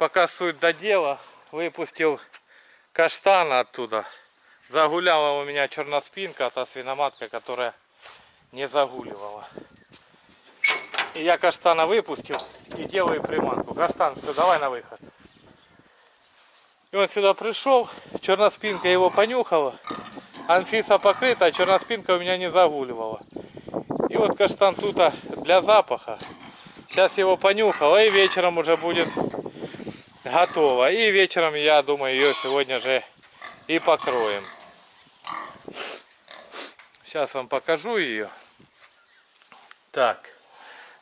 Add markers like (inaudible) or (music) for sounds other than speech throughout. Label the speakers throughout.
Speaker 1: пока суть до дела, выпустил каштана оттуда. Загуляла у меня черноспинка, та свиноматка, которая не загуливала. И я каштана выпустил и делаю приманку. Каштан, все, давай на выход. И он сюда пришел, черноспинка его понюхала. Анфиса покрыта, а черноспинка у меня не загуливала. И вот каштан тут для запаха. Сейчас его понюхала и вечером уже будет готово. И вечером, я думаю, ее сегодня же и покроем. Сейчас вам покажу ее. Так,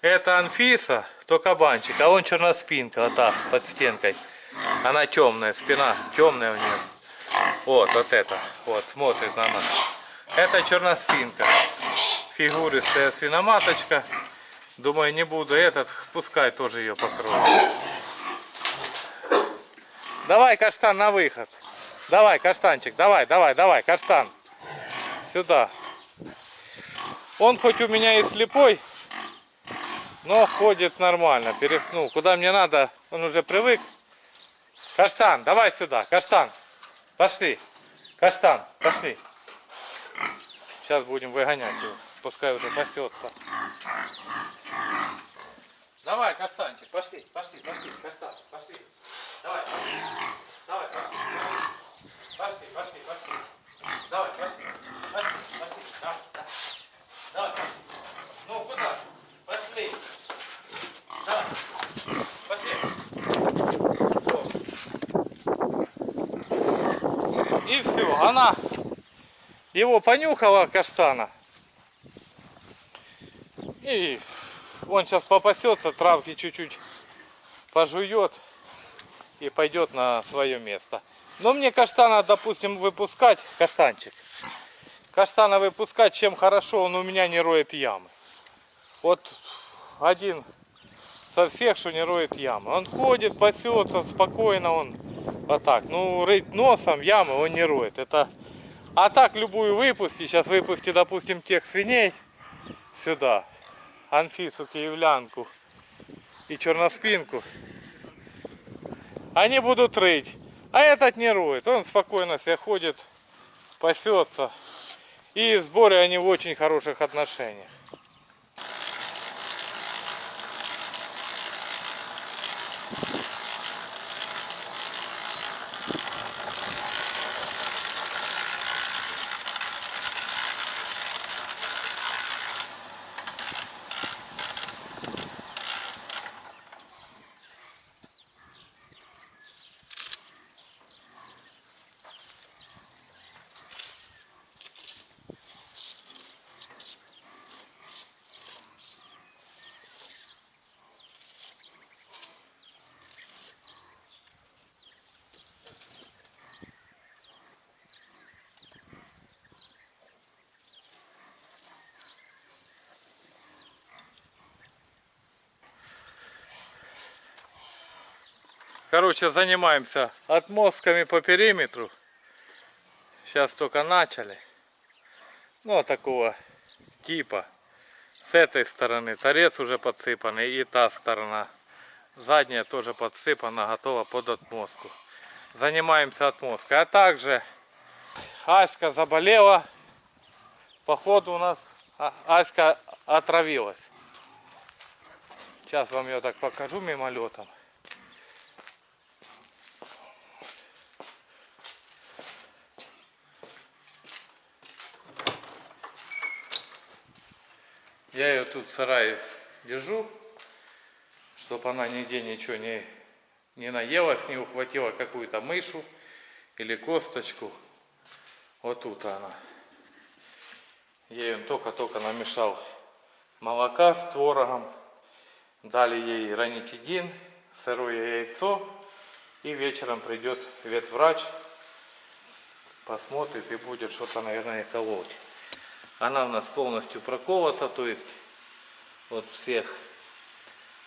Speaker 1: это Анфиса, то кабанчик, а он черноспинка, вот так, под стенкой. Она темная, спина темная у нее. Вот, вот это, вот, смотрит на нас. Это черноспинка. Фигуристая свиноматочка. Думаю, не буду этот, пускай тоже ее покрою. Давай, каштан, на выход. Давай, каштанчик, давай, давай, давай, каштан. Сюда. Он хоть у меня и слепой, но ходит нормально. Перед, ну, куда мне надо, он уже привык. Каштан, давай сюда, каштан. Пошли. Каштан, пошли. Сейчас будем выгонять его. Пускай уже пасется. Давай, каштанчик, пошли, пошли, пошли, каштан, пошли. Давай. Давай, пошли, пошли. Пошли, пошли. Давай, пошли. Пошли, пошли. Давай, давай. Пошли. Ну, куда? Пошли. Давай. Пошли. И все. Она его понюхала, каштана. И он сейчас попасется, травки чуть-чуть пожует и пойдет на свое место. Но мне каштана, допустим, выпускать, каштанчик, каштана выпускать, чем хорошо, он у меня не роет ямы. Вот один со всех, что не роет ямы. Он ходит, пасется спокойно, он вот так. Ну, рыть носом ямы он не роет. Это... А так любую выпусти, сейчас выпусти, допустим, тех свиней сюда. Анфису киевлянку и черноспинку, они будут рыть. А этот не роет, он спокойно себе ходит, пасется. И в сборе они в очень хороших отношениях. Короче, занимаемся отмостками по периметру. Сейчас только начали. Ну, такого типа. С этой стороны торец уже подсыпанный и та сторона. Задняя тоже подсыпана, готова под отмостку. Занимаемся отмосткой. А также Аська заболела. Походу у нас а, Аська отравилась. Сейчас вам ее так покажу мимолетом. Я ее тут в сарае держу, чтобы она нигде ничего не, не наелась, не ухватила какую-то мышу или косточку. Вот тут она. Ей только-только намешал молока с творогом. Дали ей ранитидин, сырое яйцо. И вечером придет ветврач, посмотрит и будет что-то, наверное, колоть. Она у нас полностью проколота, то есть вот всех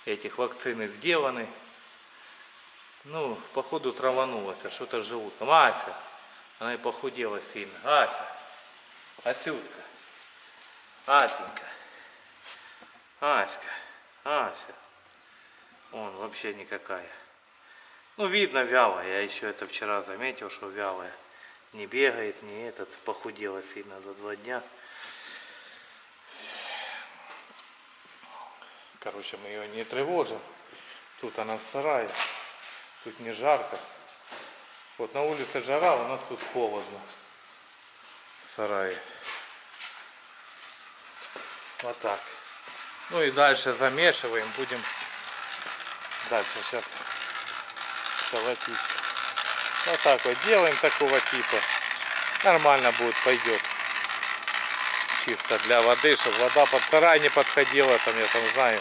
Speaker 1: этих вакцины сделаны. Ну, походу траванулась, а что-то желудком. Ася, она и похудела сильно. Ася, Асютка, Асенька, Аська, Ася. Он вообще никакая. Ну, видно вяло. Я еще это вчера заметил, что вялая. Не бегает, не этот. Похудела сильно за два дня. Короче, мы ее не тревожим. Тут она в сарае. Тут не жарко. Вот на улице жара, у нас тут холодно. В сарае. Вот так. Ну и дальше замешиваем. Будем дальше сейчас колотить. Вот так вот делаем такого типа. Нормально будет, пойдет. Чисто для воды, чтобы вода под сарай не подходила, там я там знаю.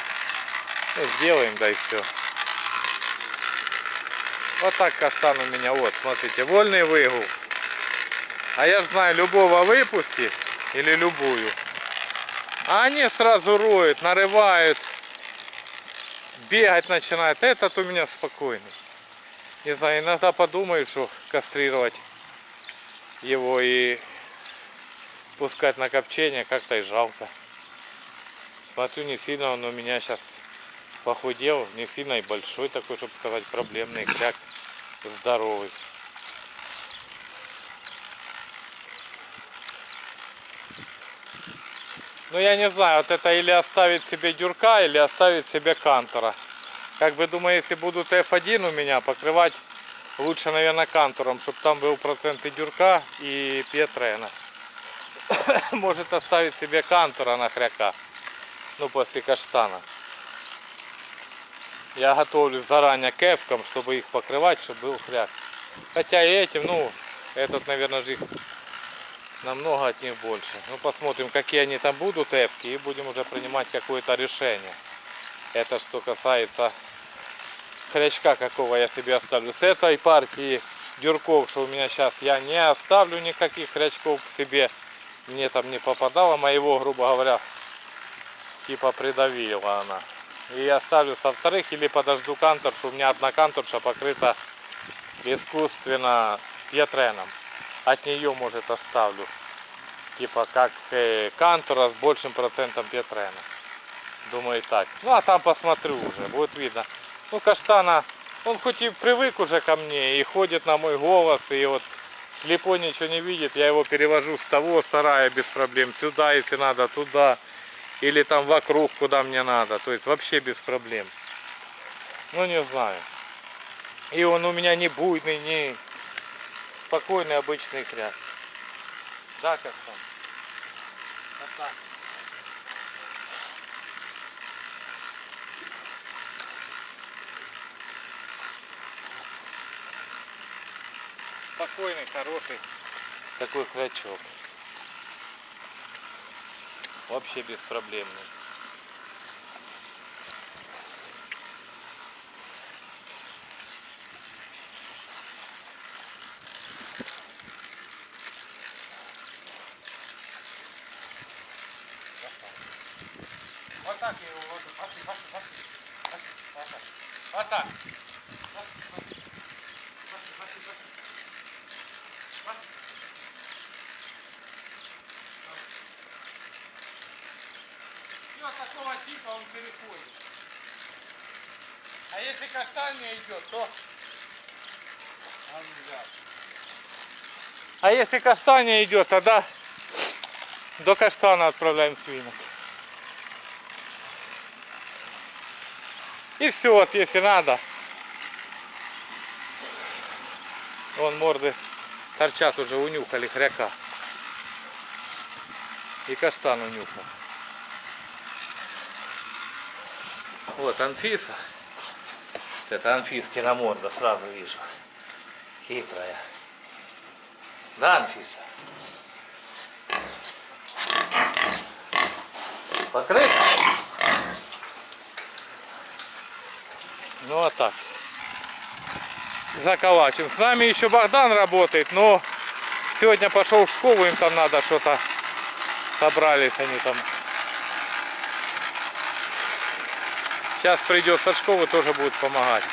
Speaker 1: Ну, сделаем, да и все. Вот так каштан у меня, вот, смотрите, вольный выгул. А я знаю, любого выпусти или любую. А они сразу роют, нарывают, бегать начинают. Этот у меня спокойный. Не знаю, иногда подумаю, что кастрировать его и пускать на копчение как-то и жалко. Смотрю, не сильно он у меня сейчас похудел, не сильно и большой такой, чтобы сказать, проблемный кряк, здоровый. Ну я не знаю, вот это или оставить себе дюрка, или оставить себе кантора. Как бы думаю, если будут F1 у меня, покрывать лучше, наверное, кантором, чтобы там был процент и дюрка, и петрена. (coughs) Может оставить себе кантора на хряка. Ну, после каштана. Я готовлю заранее кефком, чтобы их покрывать, чтобы был хряк. Хотя и этим, ну, этот, наверное, же их намного от них больше. Ну, посмотрим, какие они там будут, эвки, и будем уже принимать какое-то решение. Это что касается хрячка, какого я себе оставлю. С этой партии дюрков, что у меня сейчас, я не оставлю никаких хрячков себе. Мне там не попадало, моего, грубо говоря, типа придавила она. И оставлю со вторых или подожду кантор, что у меня одна канторша покрыта искусственно пьетреном. От нее, может, оставлю. Типа как э, кантора с большим процентом пьетрена. Думаю так. Ну а там посмотрю уже, будет видно. Ну каштана, он хоть и привык уже ко мне и ходит на мой голос, и вот слепой ничего не видит, я его перевожу с того сарая без проблем, сюда, если надо, туда, или там вокруг, куда мне надо, то есть вообще без проблем. Ну не знаю. И он у меня не буйный, не спокойный обычный хряк. Да, Каштан? Каштан. Спокойный, хороший такой хрячок. Вообще беспроблемный. Вот так я его воду. Пошли, пошли, пошли. Пошли, вот так. Вот так. Пошли, пошли. Пошли, пошли, пошли. Пошли. Вот такого типа он переходит. А если каштан не идет, то... А если каштан не идет, тогда до каштана отправляем свинок. И все, вот если надо. Вон морды торчат уже, унюхали хряка. И каштан унюхал. Вот Анфиса. Это Анфискина морда, сразу вижу. Хитрая. Да, Анфиса? Покрыт? Ну вот так. Заколачим. С нами еще Богдан работает, но сегодня пошел в школу, им там надо что-то. Собрались они там. Сейчас придет со школы, тоже будет помогать.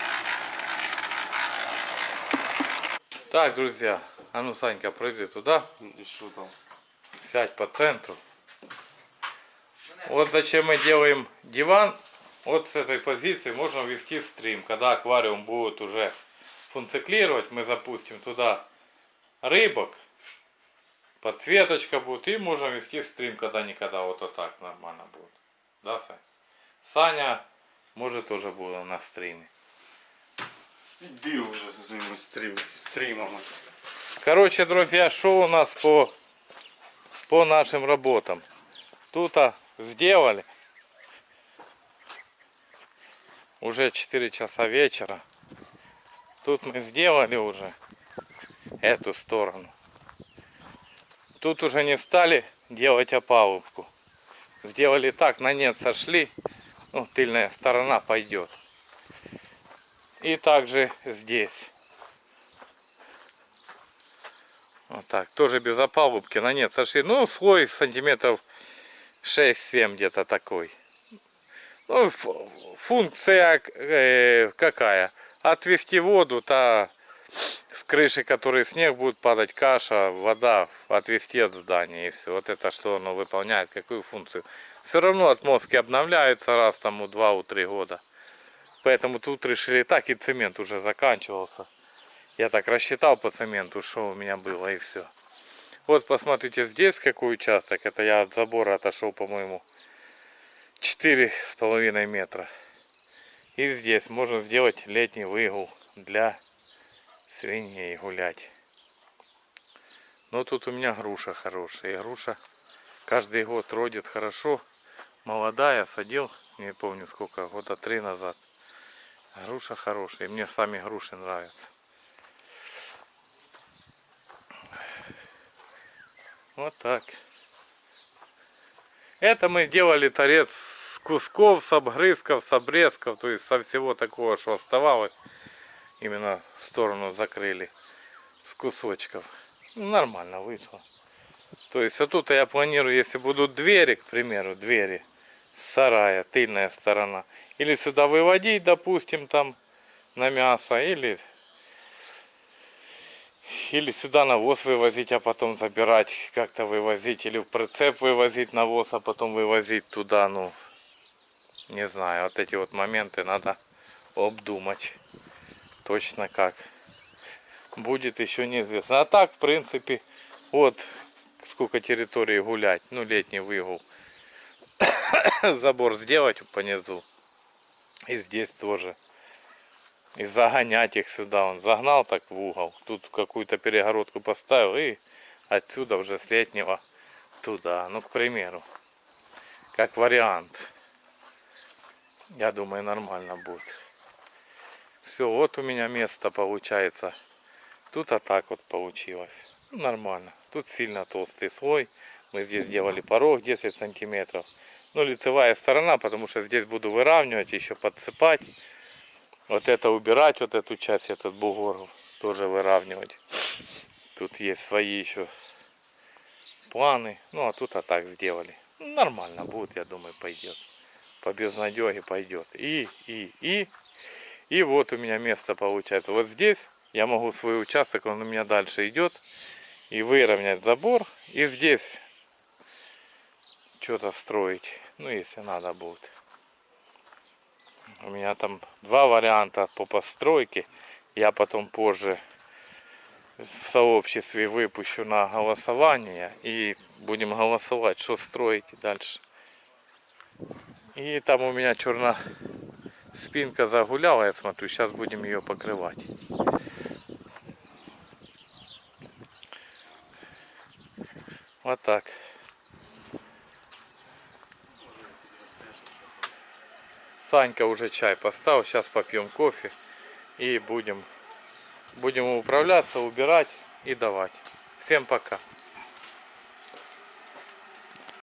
Speaker 1: Так, друзья, а ну, Санька, пройди туда.
Speaker 2: И что там?
Speaker 1: Сядь по центру. Вот зачем мы делаем диван. Вот с этой позиции можно ввести стрим, когда аквариум будет уже функционировать, мы запустим туда рыбок, подсветочка будет, и можем вести стрим когда-никогда, вот, вот так нормально будет. Да, Сань? Саня может тоже будет на стриме.
Speaker 2: Иди уже со своими стрим, стримами.
Speaker 1: Короче, друзья, что у нас по, по нашим работам? Тут а, сделали. Уже 4 часа вечера. Тут мы сделали уже эту сторону. Тут уже не стали делать опалубку. Сделали так, на нет сошли. Ну, тыльная сторона пойдет. И также здесь. Вот так, тоже без опалубки, на нет сошли. Ну, слой сантиметров 6-7 где-то такой. Ну, функция э, какая? Отвести воду, та с крыши, который снег будет падать, каша, вода, отвести от здания и все. Вот это что оно выполняет, какую функцию. Все равно отмостки обновляются раз там у 2-3 года. Поэтому тут решили так, и цемент уже заканчивался. Я так рассчитал по цементу, что у меня было, и все. Вот посмотрите, здесь какой участок. Это я от забора отошел, по-моему, четыре с половиной метра. И здесь можно сделать летний выгул для свиней гулять. Но тут у меня груша хорошая. И груша каждый год родит хорошо. Молодая, садил, не помню сколько, года три назад. Груша хорошая. Мне сами груши нравятся. Вот так. Это мы делали торец с кусков, с обгрызков, с обрезков, то есть со всего такого, что оставалось. Именно сторону закрыли с кусочков. Нормально вышло. То есть вот тут я планирую, если будут двери, к примеру, двери сарая, тыльная сторона. Или сюда выводить, допустим, там на мясо, или или сюда навоз вывозить, а потом забирать, как-то вывозить, или в прицеп вывозить навоз, а потом вывозить туда, ну, не знаю, вот эти вот моменты надо обдумать точно как. Будет еще неизвестно. А так, в принципе, вот сколько территории гулять, ну, летний выгул. (coughs) Забор сделать по низу. И здесь тоже и загонять их сюда. Он загнал так в угол. Тут какую-то перегородку поставил и отсюда уже с летнего туда. Ну, к примеру. Как вариант. Я думаю, нормально будет. Все, вот у меня место получается. Тут а так вот получилось. Нормально. Тут сильно толстый слой. Мы здесь делали порог 10 сантиметров. Ну, лицевая сторона, потому что здесь буду выравнивать, еще подсыпать вот это убирать, вот эту часть, этот бугор тоже выравнивать. Тут есть свои еще планы. Ну, а тут а так сделали. Нормально будет, я думаю, пойдет. По безнадеге пойдет. И, и, и. И вот у меня место получается. Вот здесь я могу свой участок, он у меня дальше идет. И выровнять забор. И здесь что-то строить. Ну, если надо будет. У меня там два варианта по постройке. Я потом позже в сообществе выпущу на голосование. И будем голосовать, что строить дальше. И там у меня черная спинка загуляла, я смотрю. Сейчас будем ее покрывать. Вот так. Санька уже чай поставил. Сейчас попьем кофе и будем, будем управляться, убирать и давать. Всем пока.